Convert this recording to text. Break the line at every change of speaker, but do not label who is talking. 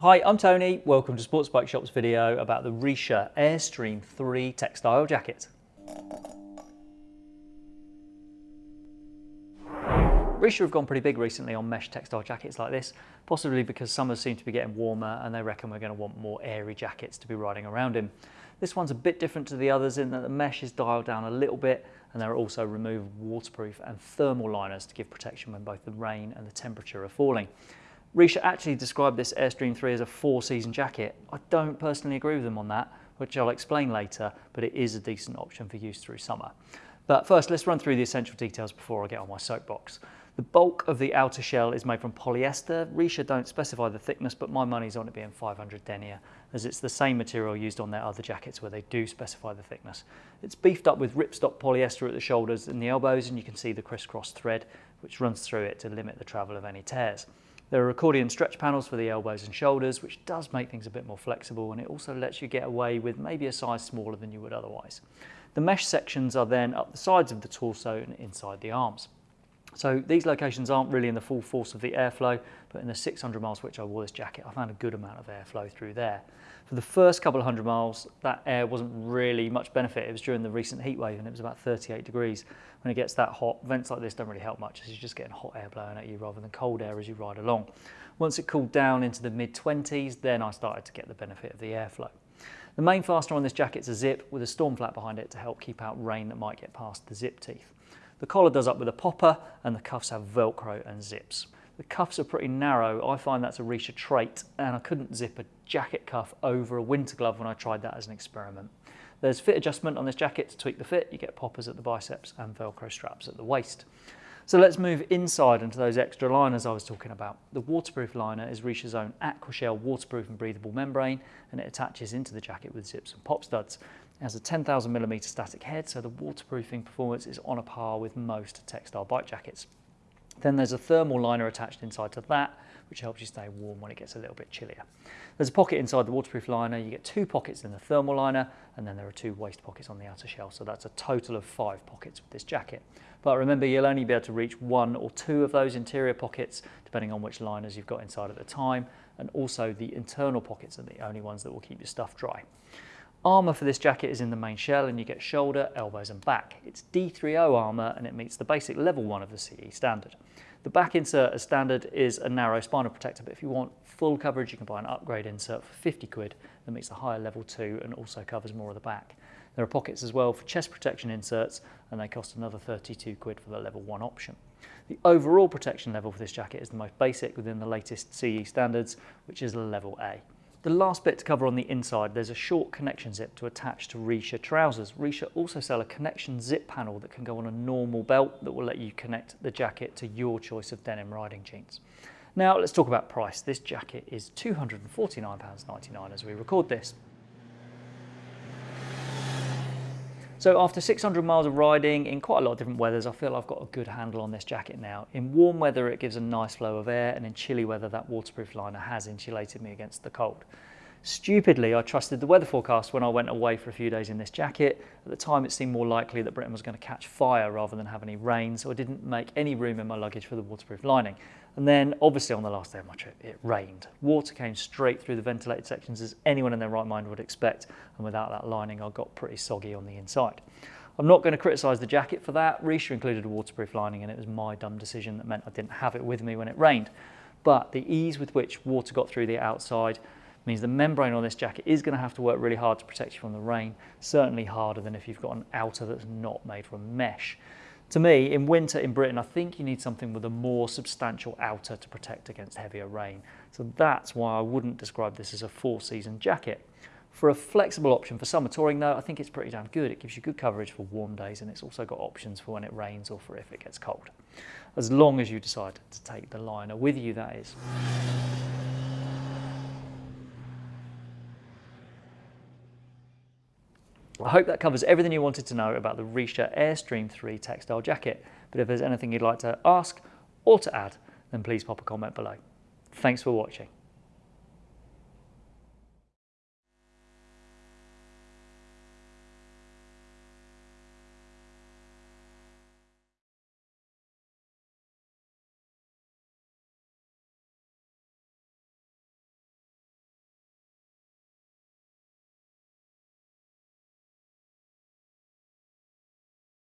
Hi, I'm Tony. Welcome to Sports Bike Shop's video about the Richa Airstream 3 textile jacket. Richa have gone pretty big recently on mesh textile jackets like this, possibly because summers seem to be getting warmer and they reckon we're going to want more airy jackets to be riding around in. This one's a bit different to the others in that the mesh is dialed down a little bit and there are also removed waterproof and thermal liners to give protection when both the rain and the temperature are falling. Richa actually described this Airstream 3 as a four season jacket. I don't personally agree with them on that, which I'll explain later, but it is a decent option for use through summer. But first, let's run through the essential details before I get on my soapbox. The bulk of the outer shell is made from polyester. Richa don't specify the thickness, but my money's on it being 500 denier, as it's the same material used on their other jackets where they do specify the thickness. It's beefed up with ripstop polyester at the shoulders and the elbows, and you can see the crisscross thread, which runs through it to limit the travel of any tears. There are accordion stretch panels for the elbows and shoulders, which does make things a bit more flexible and it also lets you get away with maybe a size smaller than you would otherwise. The mesh sections are then up the sides of the torso and inside the arms. So these locations aren't really in the full force of the airflow, but in the 600 miles which I wore this jacket, I found a good amount of airflow through there. For the first couple of hundred miles, that air wasn't really much benefit. It was during the recent heat wave and it was about 38 degrees. When it gets that hot, vents like this don't really help much as you're just getting hot air blowing at you rather than cold air as you ride along. Once it cooled down into the mid 20s, then I started to get the benefit of the airflow. The main fastener on this jacket is a zip with a storm flap behind it to help keep out rain that might get past the zip teeth. The collar does up with a popper and the cuffs have Velcro and zips. The cuffs are pretty narrow. I find that's a Richa trait and I couldn't zip a jacket cuff over a winter glove when I tried that as an experiment. There's fit adjustment on this jacket to tweak the fit. You get poppers at the biceps and Velcro straps at the waist. So let's move inside into those extra liners I was talking about. The waterproof liner is Richa's own Aquashell waterproof and breathable membrane and it attaches into the jacket with zips and pop studs. It has a 10,000 millimeter static head so the waterproofing performance is on a par with most textile bike jackets. Then there's a thermal liner attached inside to that, which helps you stay warm when it gets a little bit chillier. There's a pocket inside the waterproof liner. You get two pockets in the thermal liner, and then there are two waist pockets on the outer shell. So that's a total of five pockets with this jacket. But remember, you'll only be able to reach one or two of those interior pockets, depending on which liners you've got inside at the time. And also the internal pockets are the only ones that will keep your stuff dry. Armour for this jacket is in the main shell and you get shoulder, elbows and back. It's D3O armour and it meets the basic level 1 of the CE standard. The back insert as standard is a narrow spinal protector but if you want full coverage you can buy an upgrade insert for 50 quid that meets the higher level 2 and also covers more of the back. There are pockets as well for chest protection inserts and they cost another 32 quid for the level 1 option. The overall protection level for this jacket is the most basic within the latest CE standards which is level A. The last bit to cover on the inside, there's a short connection zip to attach to Richa trousers. Richa also sell a connection zip panel that can go on a normal belt that will let you connect the jacket to your choice of denim riding jeans. Now let's talk about price. This jacket is £249.99 as we record this. So after 600 miles of riding in quite a lot of different weathers, I feel I've got a good handle on this jacket now. In warm weather, it gives a nice flow of air, and in chilly weather, that waterproof liner has insulated me against the cold. Stupidly, I trusted the weather forecast when I went away for a few days in this jacket. At the time, it seemed more likely that Britain was going to catch fire rather than have any rain, so I didn't make any room in my luggage for the waterproof lining. And then, obviously, on the last day of my trip, it rained. Water came straight through the ventilated sections as anyone in their right mind would expect, and without that lining, I got pretty soggy on the inside. I'm not going to criticise the jacket for that. Richa included a waterproof lining, and it was my dumb decision that meant I didn't have it with me when it rained. But the ease with which water got through the outside means the membrane on this jacket is going to have to work really hard to protect you from the rain, certainly harder than if you've got an outer that's not made from mesh. To me, in winter in Britain, I think you need something with a more substantial outer to protect against heavier rain. So that's why I wouldn't describe this as a four-season jacket. For a flexible option for summer touring though, I think it's pretty damn good. It gives you good coverage for warm days and it's also got options for when it rains or for if it gets cold. As long as you decide to take the liner with you, that is. I hope that covers everything you wanted to know about the Richa Airstream 3 textile jacket. But if there's anything you'd like to ask or to add, then please pop a comment below. Thanks for watching.